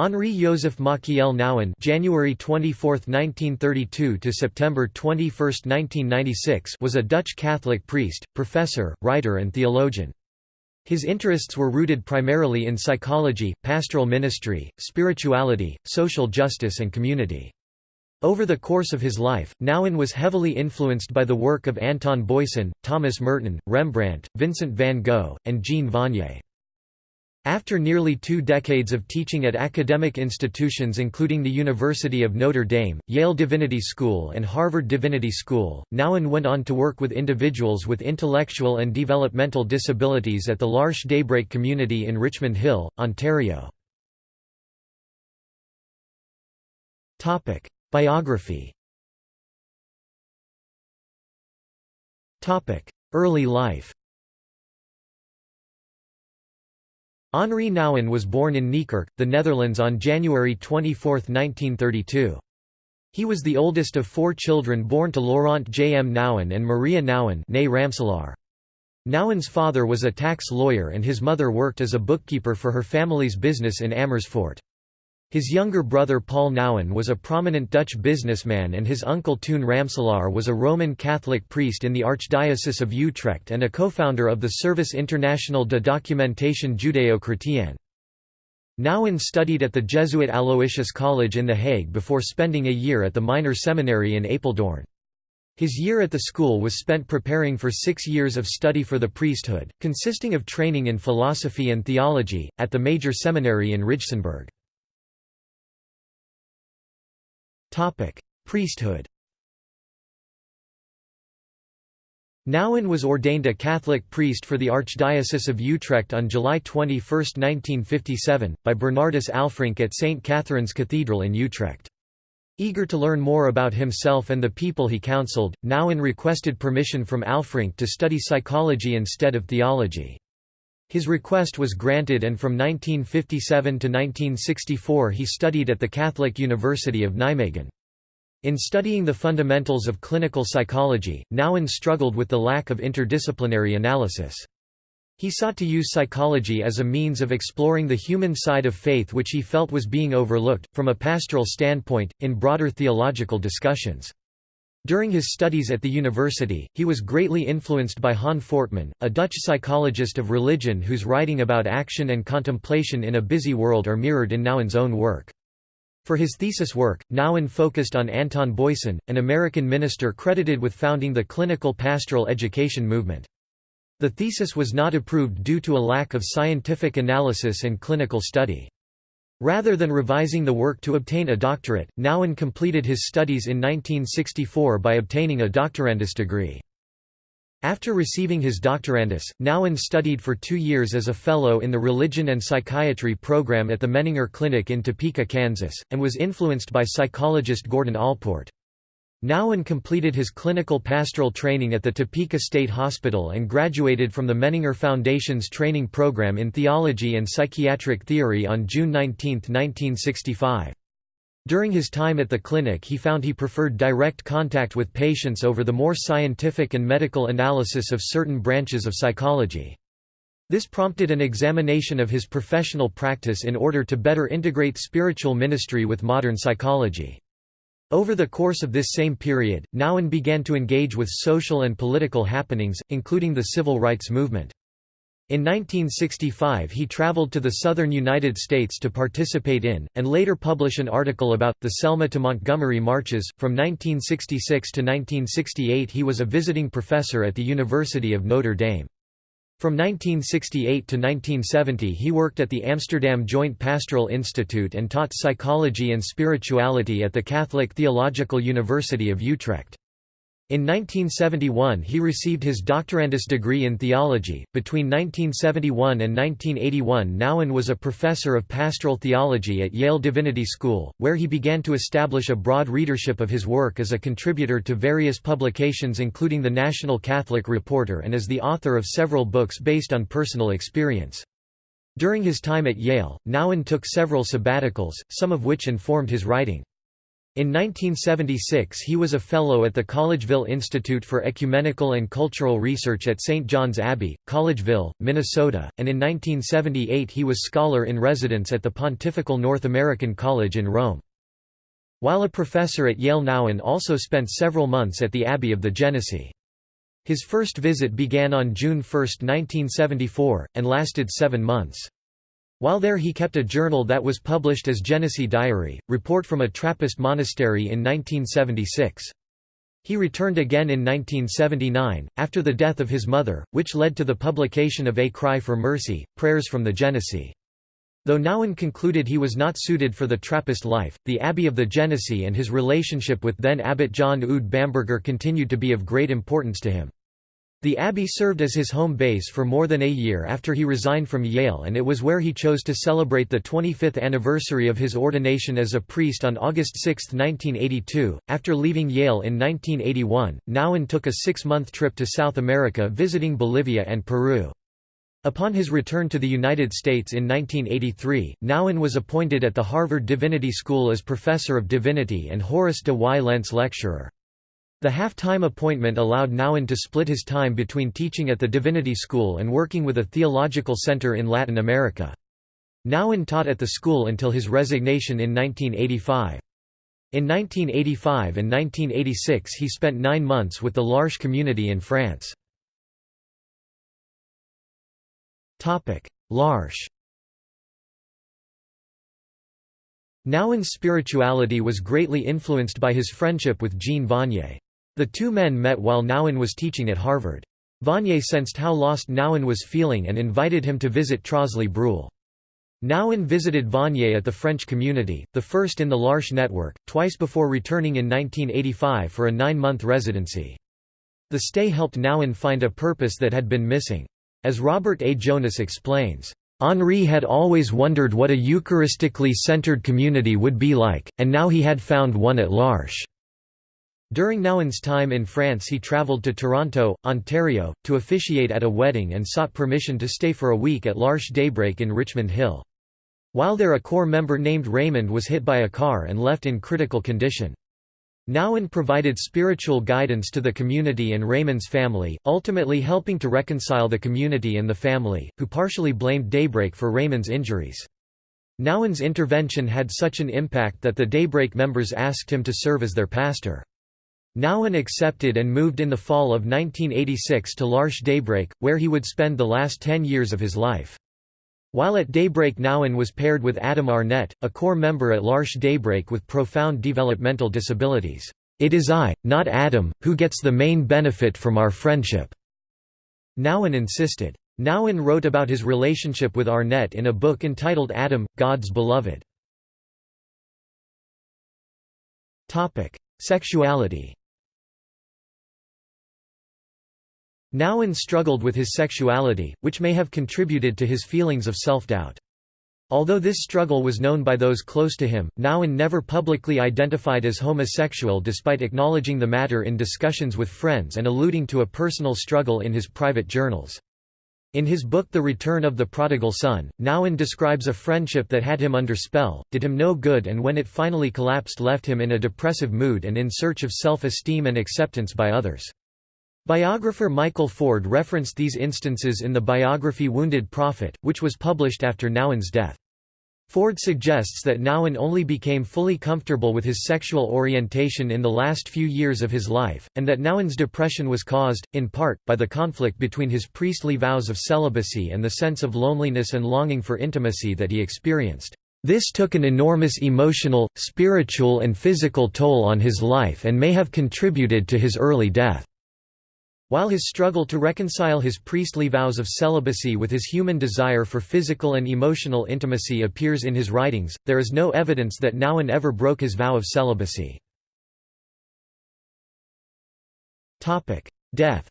Henri Joseph Machiel Nouwen January 24, 1932 to September 21, 1996 was a Dutch Catholic priest, professor, writer and theologian. His interests were rooted primarily in psychology, pastoral ministry, spirituality, social justice and community. Over the course of his life, Nouwen was heavily influenced by the work of Anton Boisen, Thomas Merton, Rembrandt, Vincent van Gogh, and Jean Vanier. After nearly two decades of teaching at academic institutions including the University of Notre Dame, Yale Divinity School and Harvard Divinity School, Nouwen went on to work with individuals with intellectual and developmental disabilities at the L'Arche Daybreak community in Richmond Hill, Ontario. Biography Early life Henri Nouwen was born in Nijkerk, the Netherlands on January 24, 1932. He was the oldest of four children born to Laurent J. M. Nouwen and Maria Nouwen Nouwen's father was a tax lawyer and his mother worked as a bookkeeper for her family's business in Amersfoort. His younger brother Paul Nouwen was a prominent Dutch businessman and his uncle Toon Ramselaar was a Roman Catholic priest in the Archdiocese of Utrecht and a co-founder of the Service International de Documentation Judeo-Chrétienne. Nouwen studied at the Jesuit Aloysius College in The Hague before spending a year at the minor seminary in Apeldoorn. His year at the school was spent preparing for six years of study for the priesthood, consisting of training in philosophy and theology, at the major seminary in Rijsenburg. Priesthood Nouwen was ordained a Catholic priest for the Archdiocese of Utrecht on July 21, 1957, by Bernardus Alfrink at St. Catherine's Cathedral in Utrecht. Eager to learn more about himself and the people he counseled, Nouwen requested permission from Alfrink to study psychology instead of theology. His request was granted and from 1957 to 1964 he studied at the Catholic University of Nijmegen. In studying the fundamentals of clinical psychology, Nouwen struggled with the lack of interdisciplinary analysis. He sought to use psychology as a means of exploring the human side of faith which he felt was being overlooked, from a pastoral standpoint, in broader theological discussions. During his studies at the university, he was greatly influenced by Han Fortman, a Dutch psychologist of religion whose writing about action and contemplation in a busy world are mirrored in Nouwen's own work. For his thesis work, Nouwen focused on Anton Boisen, an American minister credited with founding the clinical pastoral education movement. The thesis was not approved due to a lack of scientific analysis and clinical study. Rather than revising the work to obtain a doctorate, Nouwen completed his studies in 1964 by obtaining a doctorandus degree. After receiving his doctorandus, Nouwen studied for two years as a fellow in the Religion and Psychiatry program at the Menninger Clinic in Topeka, Kansas, and was influenced by psychologist Gordon Allport. Nouwen completed his clinical pastoral training at the Topeka State Hospital and graduated from the Menninger Foundation's training program in theology and psychiatric theory on June 19, 1965. During his time at the clinic he found he preferred direct contact with patients over the more scientific and medical analysis of certain branches of psychology. This prompted an examination of his professional practice in order to better integrate spiritual ministry with modern psychology. Over the course of this same period, Nouwen began to engage with social and political happenings, including the civil rights movement. In 1965 he traveled to the southern United States to participate in, and later publish an article about, the Selma to Montgomery marches. From 1966 to 1968 he was a visiting professor at the University of Notre Dame. From 1968 to 1970 he worked at the Amsterdam Joint Pastoral Institute and taught psychology and spirituality at the Catholic Theological University of Utrecht. In 1971 he received his doctorandus degree in theology. Between 1971 and 1981 Nouwen was a professor of pastoral theology at Yale Divinity School, where he began to establish a broad readership of his work as a contributor to various publications including the National Catholic Reporter and as the author of several books based on personal experience. During his time at Yale, Nouwen took several sabbaticals, some of which informed his writing. In 1976 he was a Fellow at the Collegeville Institute for Ecumenical and Cultural Research at St. John's Abbey, Collegeville, Minnesota, and in 1978 he was Scholar in Residence at the Pontifical North American College in Rome. While a professor at Yale Nouwen also spent several months at the Abbey of the Genesee. His first visit began on June 1, 1974, and lasted seven months. While there he kept a journal that was published as Genesee Diary, Report from a Trappist Monastery in 1976. He returned again in 1979, after the death of his mother, which led to the publication of A Cry for Mercy, Prayers from the Genesee. Though Nouwen concluded he was not suited for the Trappist life, the Abbey of the Genesee and his relationship with then Abbot John Eudes Bamberger continued to be of great importance to him. The abbey served as his home base for more than a year after he resigned from Yale and it was where he chose to celebrate the 25th anniversary of his ordination as a priest on August 6, 1982. After leaving Yale in 1981, Nouwen took a six-month trip to South America visiting Bolivia and Peru. Upon his return to the United States in 1983, Nouwen was appointed at the Harvard Divinity School as Professor of Divinity and Horace de y Lentz Lecturer. The half-time appointment allowed Nouwen to split his time between teaching at the Divinity School and working with a theological center in Latin America. Nouwen taught at the school until his resignation in 1985. In 1985 and 1986 he spent nine months with the L'Arche community in France. L'Arche Nouwen's spirituality was greatly influenced by his friendship with Jean Vanier. The two men met while Nouwen was teaching at Harvard. Vanier sensed how lost Nouwen was feeling and invited him to visit Trosly-Breuil. Nouwen visited Vanier at the French community, the first in the L'Arche network, twice before returning in 1985 for a nine-month residency. The stay helped Nouwen find a purpose that had been missing. As Robert A. Jonas explains, Henri had always wondered what a Eucharistically centered community would be like, and now he had found one at L'Arche. During Nouwen's time in France he travelled to Toronto, Ontario, to officiate at a wedding and sought permission to stay for a week at L'Arche Daybreak in Richmond Hill. While there a core member named Raymond was hit by a car and left in critical condition. Nouwen provided spiritual guidance to the community and Raymond's family, ultimately helping to reconcile the community and the family, who partially blamed Daybreak for Raymond's injuries. Nouwen's intervention had such an impact that the Daybreak members asked him to serve as their pastor. Nouwen accepted and moved in the fall of 1986 to L'Arche Daybreak, where he would spend the last ten years of his life. While at Daybreak Nouwen was paired with Adam Arnett, a core member at L'Arche Daybreak with profound developmental disabilities. It is I, not Adam, who gets the main benefit from our friendship." Nouwen insisted. Nouwen wrote about his relationship with Arnett in a book entitled Adam, God's Beloved. Sexuality Nouwen struggled with his sexuality, which may have contributed to his feelings of self-doubt. Although this struggle was known by those close to him, Nouwen never publicly identified as homosexual despite acknowledging the matter in discussions with friends and alluding to a personal struggle in his private journals. In his book The Return of the Prodigal Son, Nouwen describes a friendship that had him under spell, did him no good and when it finally collapsed left him in a depressive mood and in search of self-esteem and acceptance by others. Biographer Michael Ford referenced these instances in the biography Wounded Prophet, which was published after Nouwen's death. Ford suggests that Nouwen only became fully comfortable with his sexual orientation in the last few years of his life, and that Nouwen's depression was caused, in part, by the conflict between his priestly vows of celibacy and the sense of loneliness and longing for intimacy that he experienced. This took an enormous emotional, spiritual and physical toll on his life and may have contributed to his early death. While his struggle to reconcile his priestly vows of celibacy with his human desire for physical and emotional intimacy appears in his writings, there is no evidence that Nouwen ever broke his vow of celibacy. Death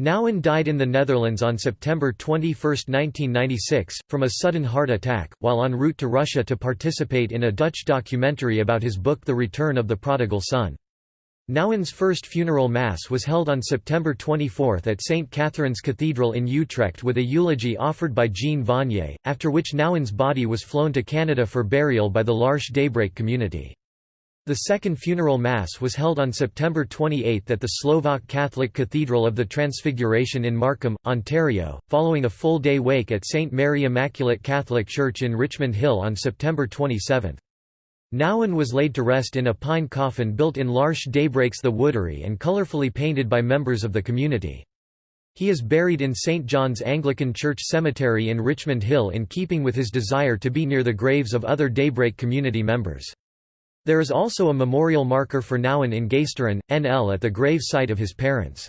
Nouwen died in the Netherlands on September 21, 1996, from a sudden heart attack, while en route to Russia to participate in a Dutch documentary about his book The Return of the Prodigal Son. Nouwen's first funeral mass was held on September 24 at St. Catherine's Cathedral in Utrecht with a eulogy offered by Jean Vanier, after which Nouwen's body was flown to Canada for burial by the L'Arche Daybreak community. The second funeral mass was held on September 28 at the Slovak Catholic Cathedral of the Transfiguration in Markham, Ontario, following a full-day wake at St. Mary Immaculate Catholic Church in Richmond Hill on September 27. Nouwen was laid to rest in a pine coffin built in L'Arche Daybreaks the Woodery and colorfully painted by members of the community. He is buried in St. John's Anglican Church Cemetery in Richmond Hill in keeping with his desire to be near the graves of other Daybreak community members. There is also a memorial marker for Nouwen in Geesteren, NL at the grave site of his parents.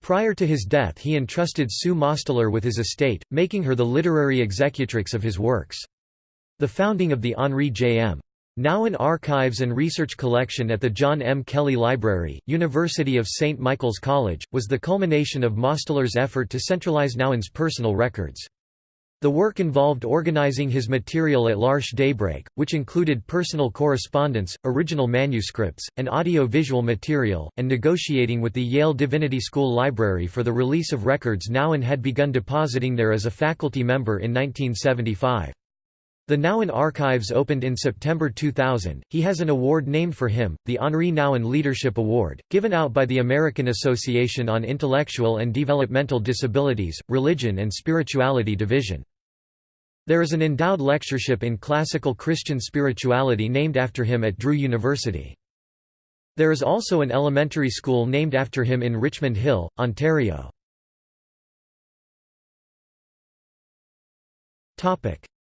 Prior to his death he entrusted Sue Mosteller with his estate, making her the literary executrix of his works. The founding of the Henri J. M. Nouwen Archives and Research Collection at the John M. Kelly Library, University of St. Michael's College, was the culmination of Mosteller's effort to centralize Nouwen's personal records. The work involved organizing his material at L'Arche Daybreak, which included personal correspondence, original manuscripts, and audio-visual material, and negotiating with the Yale Divinity School Library for the release of records Nouwen had begun depositing there as a faculty member in 1975. The Nouwen Archives opened in September 2000. He has an award named for him, the Henri Nouwen Leadership Award, given out by the American Association on Intellectual and Developmental Disabilities, Religion and Spirituality Division. There is an endowed lectureship in classical Christian spirituality named after him at Drew University. There is also an elementary school named after him in Richmond Hill, Ontario.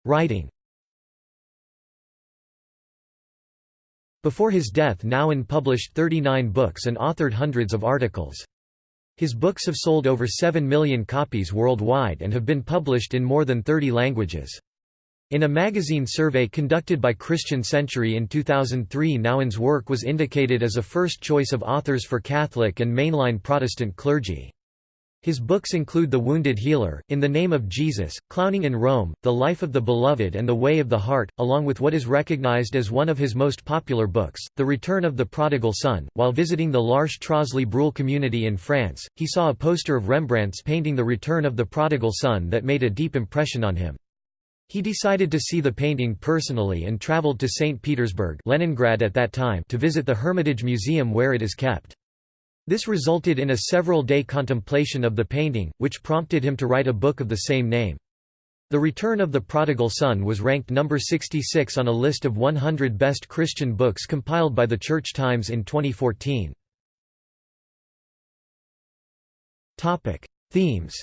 Writing Before his death Nouwen published 39 books and authored hundreds of articles. His books have sold over 7 million copies worldwide and have been published in more than 30 languages. In a magazine survey conducted by Christian Century in 2003 Nouwen's work was indicated as a first choice of authors for Catholic and mainline Protestant clergy. His books include The Wounded Healer, In the Name of Jesus, Clowning in Rome, The Life of the Beloved and The Way of the Heart, along with what is recognized as one of his most popular books, The Return of the Prodigal Son. While visiting the L'Arche Trosly-Breuil community in France, he saw a poster of Rembrandt's painting The Return of the Prodigal Son that made a deep impression on him. He decided to see the painting personally and traveled to St. Petersburg Leningrad at that time to visit the Hermitage Museum where it is kept. This resulted in a several-day contemplation of the painting, which prompted him to write a book of the same name. The Return of the Prodigal Son was ranked number 66 on a list of 100 best Christian books compiled by the Church Times in 2014. Themes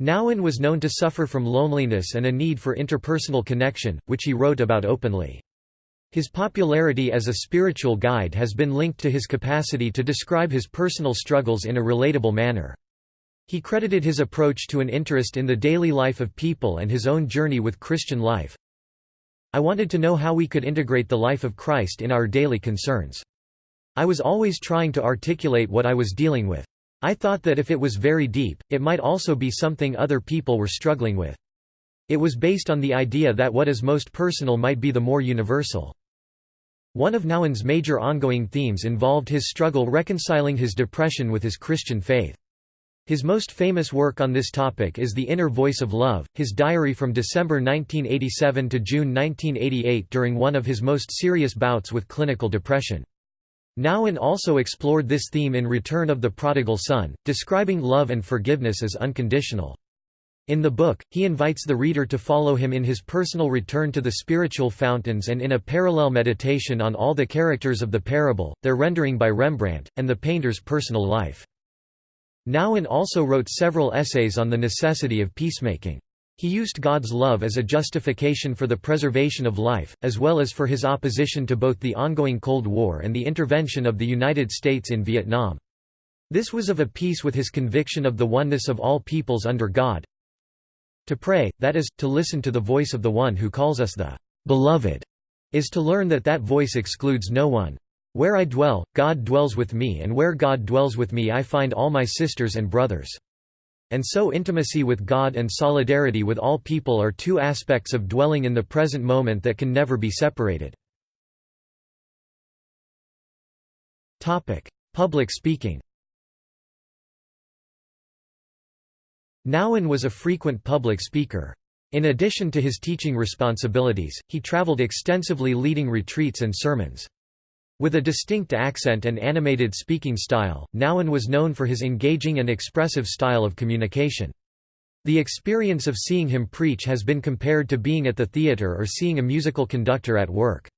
Nouwen was known to suffer from loneliness and a need for interpersonal connection, which he wrote about openly. His popularity as a spiritual guide has been linked to his capacity to describe his personal struggles in a relatable manner. He credited his approach to an interest in the daily life of people and his own journey with Christian life. I wanted to know how we could integrate the life of Christ in our daily concerns. I was always trying to articulate what I was dealing with. I thought that if it was very deep, it might also be something other people were struggling with. It was based on the idea that what is most personal might be the more universal. One of Nouwen's major ongoing themes involved his struggle reconciling his depression with his Christian faith. His most famous work on this topic is The Inner Voice of Love, his diary from December 1987 to June 1988 during one of his most serious bouts with clinical depression. Nouwen also explored this theme in Return of the Prodigal Son, describing love and forgiveness as unconditional. In the book, he invites the reader to follow him in his personal return to the spiritual fountains and in a parallel meditation on all the characters of the parable, their rendering by Rembrandt, and the painter's personal life. Nouwen also wrote several essays on the necessity of peacemaking. He used God's love as a justification for the preservation of life, as well as for his opposition to both the ongoing Cold War and the intervention of the United States in Vietnam. This was of a piece with his conviction of the oneness of all peoples under God, to pray, that is, to listen to the voice of the one who calls us the beloved, is to learn that that voice excludes no one. Where I dwell, God dwells with me and where God dwells with me I find all my sisters and brothers. And so intimacy with God and solidarity with all people are two aspects of dwelling in the present moment that can never be separated. Public speaking Nouwen was a frequent public speaker. In addition to his teaching responsibilities, he traveled extensively leading retreats and sermons. With a distinct accent and animated speaking style, Nouwen was known for his engaging and expressive style of communication. The experience of seeing him preach has been compared to being at the theatre or seeing a musical conductor at work.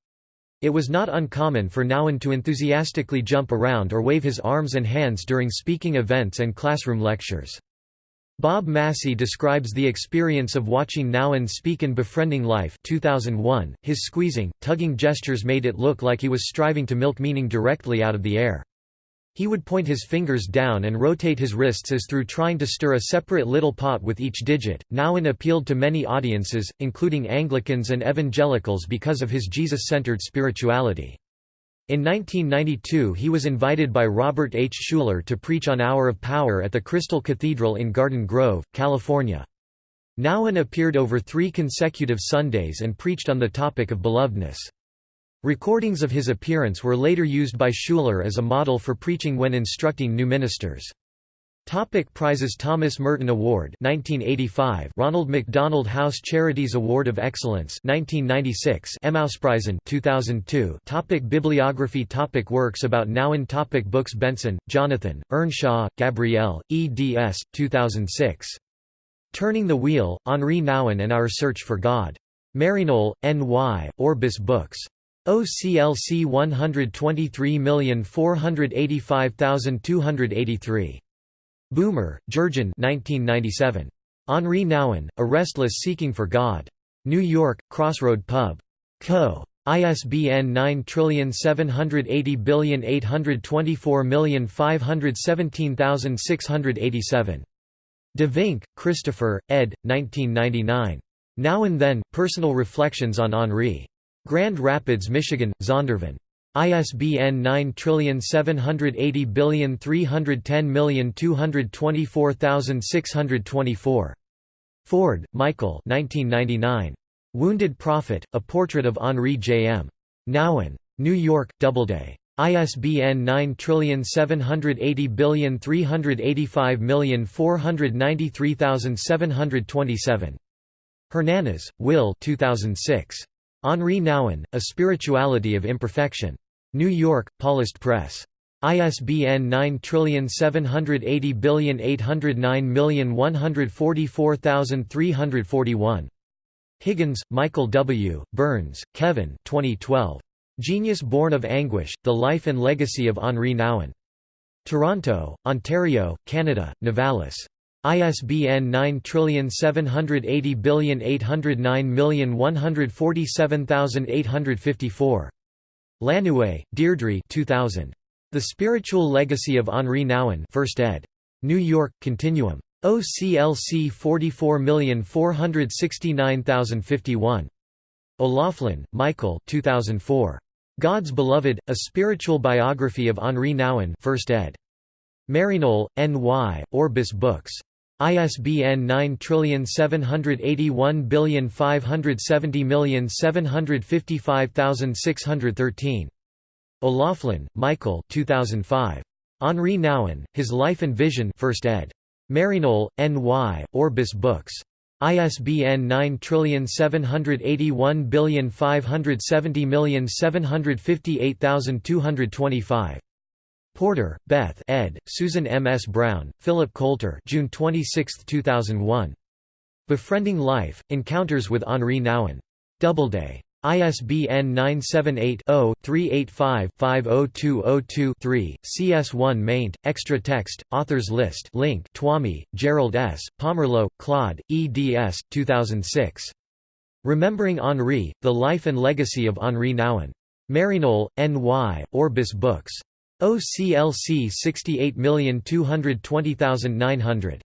It was not uncommon for Nouwen to enthusiastically jump around or wave his arms and hands during speaking events and classroom lectures. Bob Massie describes the experience of watching Nouwen speak in Befriending Life 2001. His squeezing, tugging gestures made it look like he was striving to milk meaning directly out of the air. He would point his fingers down and rotate his wrists as through trying to stir a separate little pot with each digit. Nouwen appealed to many audiences, including Anglicans and evangelicals because of his Jesus-centered spirituality. In 1992 he was invited by Robert H. Schuller to preach on Hour of Power at the Crystal Cathedral in Garden Grove, California. Nouwen appeared over three consecutive Sundays and preached on the topic of belovedness. Recordings of his appearance were later used by Schuller as a model for preaching when instructing new ministers. Topic prizes Thomas Merton Award 1985 Ronald McDonald House Charities Award of Excellence 1996 Emmauspreisen 2002 Topic Bibliography Topic Works about Nouwen Topic Books Bengtson, Jonathan, Earnshaw, Gabrielle, eds. 2006. Turning the Wheel, Henri Nouwen and Our Search for God. Maryknoll N.Y., Orbis Books. OCLC 123485283. Beumer, Jurgen 1997. Henri Nouwen, A Restless Seeking for God. New York, Crossroad Pub. Co. ISBN 9780824517687. De Vink, Christopher, ed. 1999. Now and Then, Personal Reflections on Henri. Grand Rapids, Michigan, Zondervan. ISBN 9780310224624. Ford, Michael Wounded Prophet, A Portrait of Henri J. M. Nouwen. New York, Doubleday. ISBN 9780385493727. Hernandez, Will 2006. Henri Nouwen, A Spirituality of Imperfection. New York, Paulist Press. ISBN 9780809144341. Higgins, Michael W., Burns, Kevin 2012. Genius Born of Anguish, The Life and Legacy of Henri Nouwen. Toronto, Ontario, Canada, Novalis. ISBN 9780809147854. Lanoue, Deirdre 2000. The Spiritual Legacy of Henri Nouwen 1st ed. New York, Continuum. OCLC 44469051. O'Loughlin, Michael 2004. God's Beloved, A Spiritual Biography of Henri Nouwen 1st ed. Maryknoll, N.Y., Orbis Books. ISBN 9781570755613. O'Loughlin, Michael 2005. Henri Nouwen, His Life and Vision 1st ed. Maryknoll, N.Y., Orbis Books. ISBN 9781570758225. Porter, Beth ed., Susan M. S. Brown, Philip Coulter June 26, 2001. Befriending Life, Encounters with Henri Nouwen. Doubleday. ISBN 978-0-385-50202-3, CS1 maint, extra text, authors list link Twomey, Gerald S., Pomerleau, Claude, eds. 2006. Remembering Henri, The Life and Legacy of Henri Nouwen. Maryknoll, N.Y., Orbis Books. OCLC 68220900.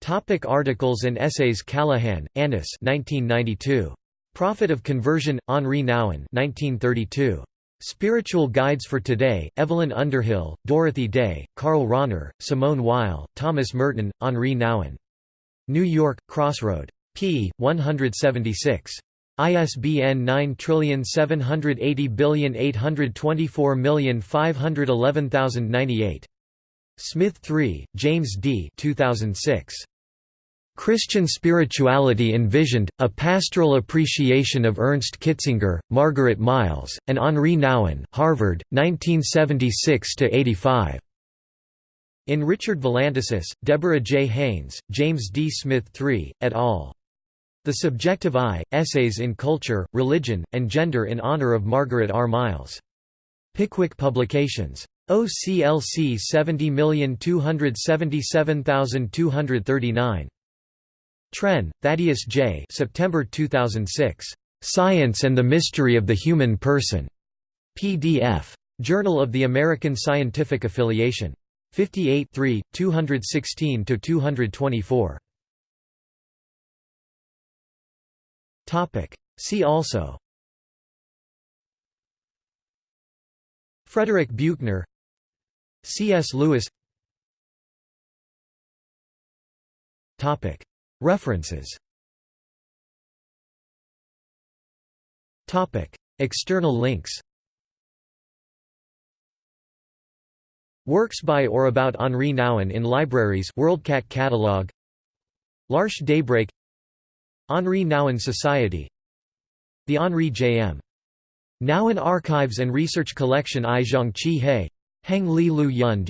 Topic articles and essays Callahan, Annice 1992. Prophet of Conversion, Henri Nouwen 1932. Spiritual Guides for Today, Evelyn Underhill, Dorothy Day, Karl Rahner, Simone Weil, Thomas Merton, Henri Nouwen. New York, Crossroad. p. 176. ISBN 9780824511098. Smith 3, James D. 2006. Christian Spirituality Envisioned, A Pastoral Appreciation of Ernst Kitzinger, Margaret Miles, and Henri Nouwen Harvard, 1976–85. In Richard Valantasis, Deborah J. Haynes, James D. Smith III, et al. The Subjective Eye, Essays in Culture, Religion, and Gender in Honor of Margaret R. Miles. Pickwick Publications. OCLC 70277239. Trenn, Thaddeus J. September 2006. Science and the Mystery of the Human Person. PDF. Journal of the American Scientific Affiliation. 58 216–224. See also. Frederick Buechner C.S. Lewis. References. External links. Works by or about Henri Nouwen in libraries WorldCat catalog. L'Arche Daybreak Henri Nouwen Society The Henri J.M. Nouwen Archives and Research Collection I Zhangqi He. Heng Li Lu Yun